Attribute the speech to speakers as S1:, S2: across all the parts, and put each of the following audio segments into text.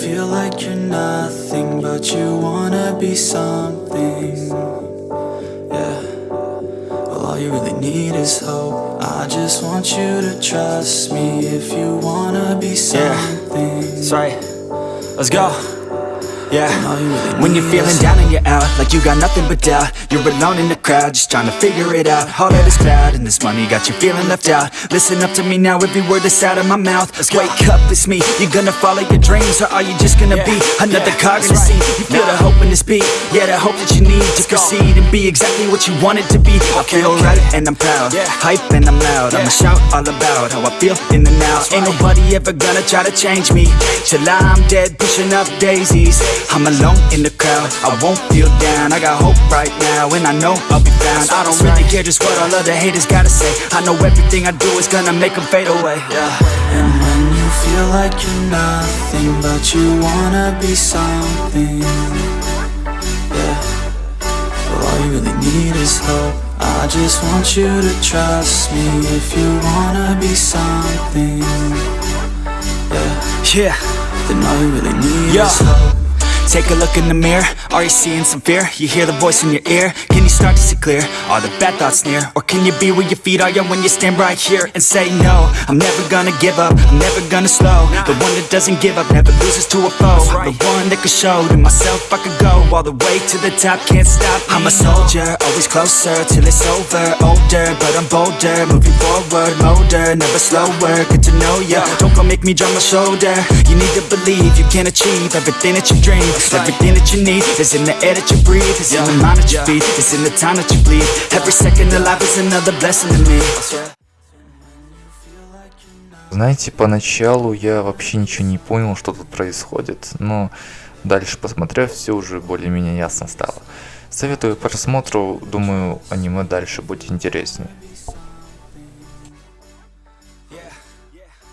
S1: feel like you're nothing, but you wanna be something. Yeah. Well, all you really need is hope. I just want you to trust me if you wanna be something.
S2: That's right. Let's go. Yeah.
S1: All you really
S2: When you're feeling down and you're out, like you got nothing but doubt. You're alone in the crowd, just trying to figure it out. All that is cloud and this money got you feeling left out. Listen up to me now, every word that's out of my mouth. Wake up, it's me. You're gonna follow your dreams, or are you just gonna be another
S3: yeah,
S2: cog in the
S3: right.
S2: You feel the hope in this beat, yeah, the hope that you need to proceed and be exactly what you want it to be. I feel
S3: okay.
S2: right and I'm proud,
S3: Yeah.
S2: hype and I'm loud. I'ma shout all about how I feel in the now. Ain't nobody ever gonna try to change me till I'm dead, pushing up daisies. I'm alone in the crowd, I won't feel down. I got hope right now, and I know I'll be found. I don't really care just what all of the haters gotta say. I know everything I do is gonna make them fade away. Yeah.
S1: And when you feel like you're nothing, but you wanna be something. Yeah. Well, all you really need is hope. I just want you to trust me if you wanna be something. Yeah.
S2: Yeah.
S1: Then all you really need
S2: Yo.
S1: is hope.
S2: Take a look in the mirror, are you seeing some fear? You hear the voice in your ear, can you start to see clear? Are the bad thoughts near? Or can you be where your feet are yeah, when you stand right here and say no? I'm never gonna give up, I'm never gonna slow. The one that doesn't give up, never loses to a foe. The one that could show to myself I could go all the way to the top, can't stop me. I'm a soldier, always closer till it's over. Older, but I'm bolder, moving forward, molder Never slower, get to know ya. Don't go make me drop my shoulder. You need to believe you can achieve everything that you dream Everything that you need is in the air that you breathe It's in the mind that you feed, it's in the time that you bleed Every second of life is another blessing to me
S4: Знаете, поначалу я вообще ничего не понял, что тут происходит, но дальше посмотрев, все уже более-менее ясно стало. Советую просмотру, думаю, аниме дальше будет интереснее.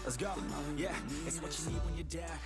S2: Let's go. Yeah, it's what you need when you're down.